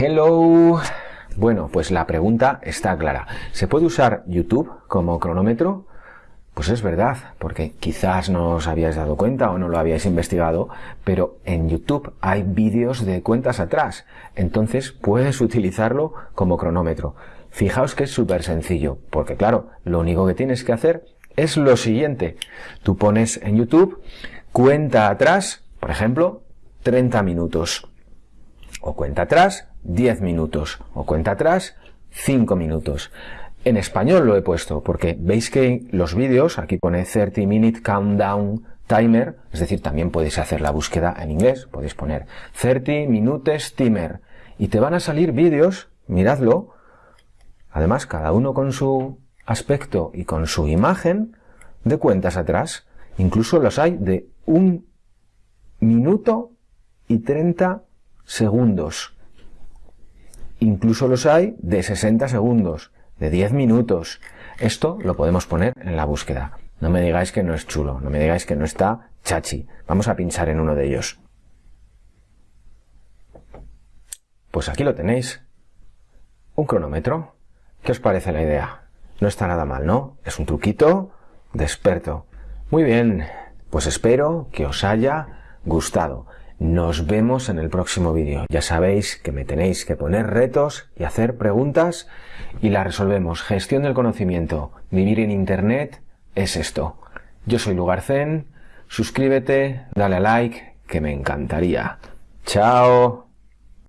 Hello. Bueno, pues la pregunta está clara. ¿Se puede usar YouTube como cronómetro? Pues es verdad, porque quizás no os habíais dado cuenta o no lo habíais investigado, pero en YouTube hay vídeos de cuentas atrás, entonces puedes utilizarlo como cronómetro. Fijaos que es súper sencillo, porque claro, lo único que tienes que hacer es lo siguiente. Tú pones en YouTube cuenta atrás, por ejemplo, 30 minutos. O cuenta atrás 10 minutos. O cuenta atrás 5 minutos. En español lo he puesto porque veis que los vídeos, aquí pone 30 minute countdown timer, es decir, también podéis hacer la búsqueda en inglés, podéis poner 30 minutes timer y te van a salir vídeos, miradlo, además cada uno con su aspecto y con su imagen de cuentas atrás, incluso los hay de un minuto y 30 segundos. Incluso los hay de 60 segundos, de 10 minutos. Esto lo podemos poner en la búsqueda. No me digáis que no es chulo, no me digáis que no está chachi. Vamos a pinchar en uno de ellos. Pues aquí lo tenéis. Un cronómetro. ¿Qué os parece la idea? No está nada mal, ¿no? Es un truquito de experto. Muy bien, pues espero que os haya gustado. Nos vemos en el próximo vídeo. Ya sabéis que me tenéis que poner retos y hacer preguntas y las resolvemos. Gestión del conocimiento. Vivir en Internet es esto. Yo soy Lugarcén. Suscríbete, dale a like, que me encantaría. Chao.